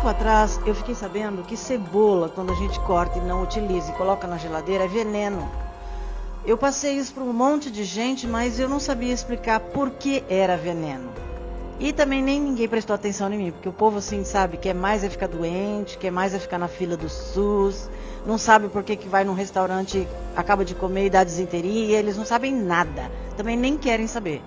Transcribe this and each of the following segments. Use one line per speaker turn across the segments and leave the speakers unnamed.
Tempo atrás eu fiquei sabendo que cebola, quando a gente corta e não utiliza e coloca na geladeira, é veneno. Eu passei isso para um monte de gente, mas eu não sabia explicar por que era veneno. E também nem ninguém prestou atenção em mim, porque o povo assim, sabe, quer mais é ficar doente, quer mais é ficar na fila do SUS, não sabe por que, que vai num restaurante, acaba de comer e dá desinteria, eles não sabem nada, também nem querem saber.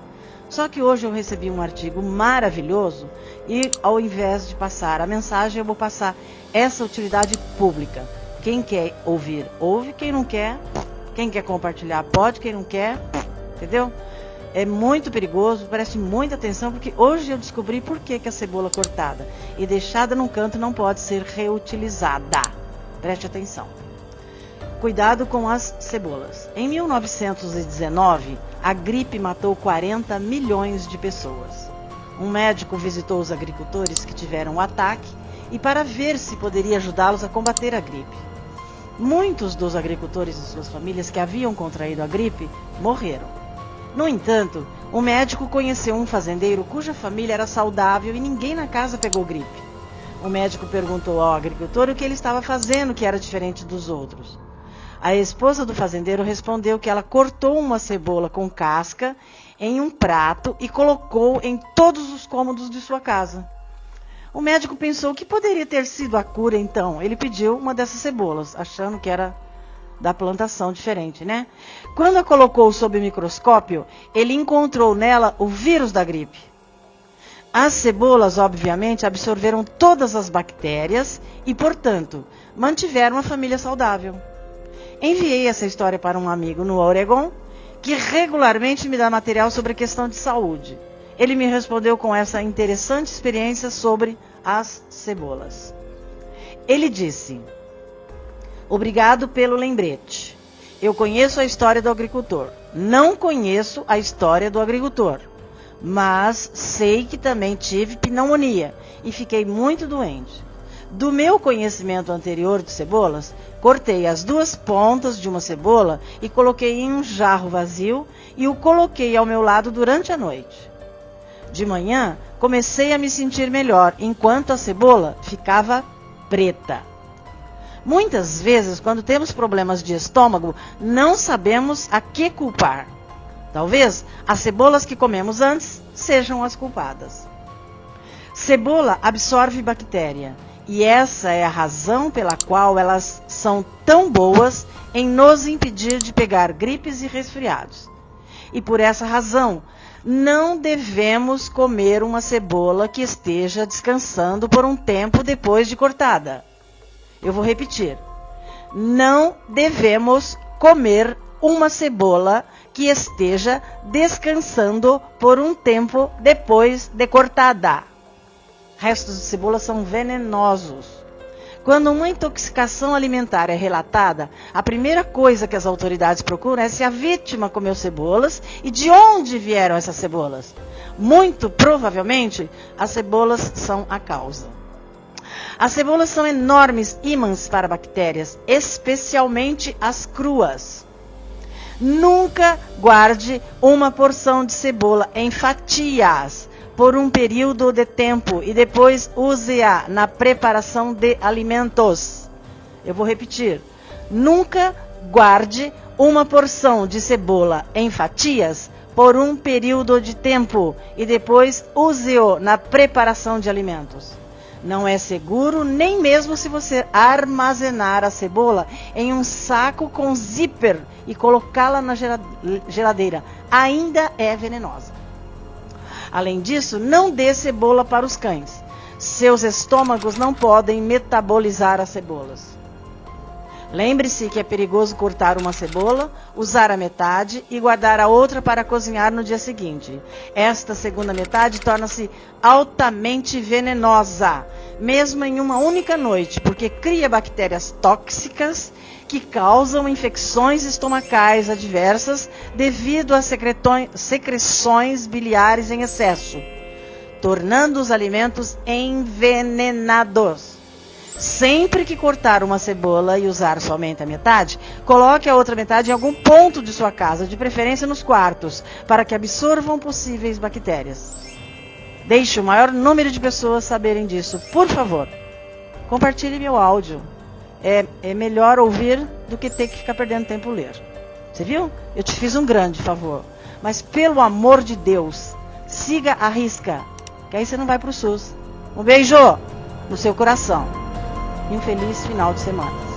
Só que hoje eu recebi um artigo maravilhoso e ao invés de passar a mensagem, eu vou passar essa utilidade pública. Quem quer ouvir, ouve, quem não quer, quem quer compartilhar, pode, quem não quer, entendeu? é muito perigoso, preste muita atenção, porque hoje eu descobri por que, que a cebola cortada e deixada num canto não pode ser reutilizada. Preste atenção. Cuidado com as cebolas. Em 1919, a gripe matou 40 milhões de pessoas. Um médico visitou os agricultores que tiveram o ataque e para ver se poderia ajudá-los a combater a gripe. Muitos dos agricultores e suas famílias que haviam contraído a gripe morreram. No entanto, o médico conheceu um fazendeiro cuja família era saudável e ninguém na casa pegou gripe. O médico perguntou ao agricultor o que ele estava fazendo que era diferente dos outros. A esposa do fazendeiro respondeu que ela cortou uma cebola com casca em um prato e colocou em todos os cômodos de sua casa. O médico pensou que poderia ter sido a cura então. Ele pediu uma dessas cebolas, achando que era da plantação diferente, né? Quando a colocou sob o microscópio, ele encontrou nela o vírus da gripe. As cebolas, obviamente, absorveram todas as bactérias e, portanto, mantiveram a família saudável. Enviei essa história para um amigo no Oregon, que regularmente me dá material sobre a questão de saúde. Ele me respondeu com essa interessante experiência sobre as cebolas. Ele disse: Obrigado pelo lembrete. Eu conheço a história do agricultor. Não conheço a história do agricultor. Mas sei que também tive pneumonia e fiquei muito doente. Do meu conhecimento anterior de cebolas, cortei as duas pontas de uma cebola e coloquei em um jarro vazio e o coloquei ao meu lado durante a noite. De manhã, comecei a me sentir melhor, enquanto a cebola ficava preta. Muitas vezes, quando temos problemas de estômago, não sabemos a que culpar. Talvez as cebolas que comemos antes sejam as culpadas. Cebola absorve bactéria e essa é a razão pela qual elas são tão boas em nos impedir de pegar gripes e resfriados. E por essa razão, não devemos comer uma cebola que esteja descansando por um tempo depois de cortada. Eu vou repetir. Não devemos comer uma cebola que esteja descansando por um tempo depois de cortada. Restos de cebola são venenosos. Quando uma intoxicação alimentar é relatada, a primeira coisa que as autoridades procuram é se a vítima comeu cebolas e de onde vieram essas cebolas. Muito provavelmente, as cebolas são a causa. As cebolas são enormes ímãs para bactérias, especialmente as cruas. Nunca guarde uma porção de cebola em fatias por um período de tempo e depois use-a na preparação de alimentos. Eu vou repetir. Nunca guarde uma porção de cebola em fatias por um período de tempo e depois use-o na preparação de alimentos. Não é seguro nem mesmo se você armazenar a cebola em um saco com zíper e colocá-la na geladeira. Ainda é venenosa. Além disso, não dê cebola para os cães. Seus estômagos não podem metabolizar as cebolas. Lembre-se que é perigoso cortar uma cebola, usar a metade e guardar a outra para cozinhar no dia seguinte. Esta segunda metade torna-se altamente venenosa, mesmo em uma única noite, porque cria bactérias tóxicas que causam infecções estomacais adversas devido a secreções biliares em excesso, tornando os alimentos envenenados. Sempre que cortar uma cebola e usar somente a metade, coloque a outra metade em algum ponto de sua casa, de preferência nos quartos, para que absorvam possíveis bactérias. Deixe o maior número de pessoas saberem disso. Por favor, compartilhe meu áudio. É, é melhor ouvir do que ter que ficar perdendo tempo ler. Você viu? Eu te fiz um grande favor. Mas pelo amor de Deus, siga a risca. Que aí você não vai pro SUS. Um beijo no seu coração. Um feliz final de semana.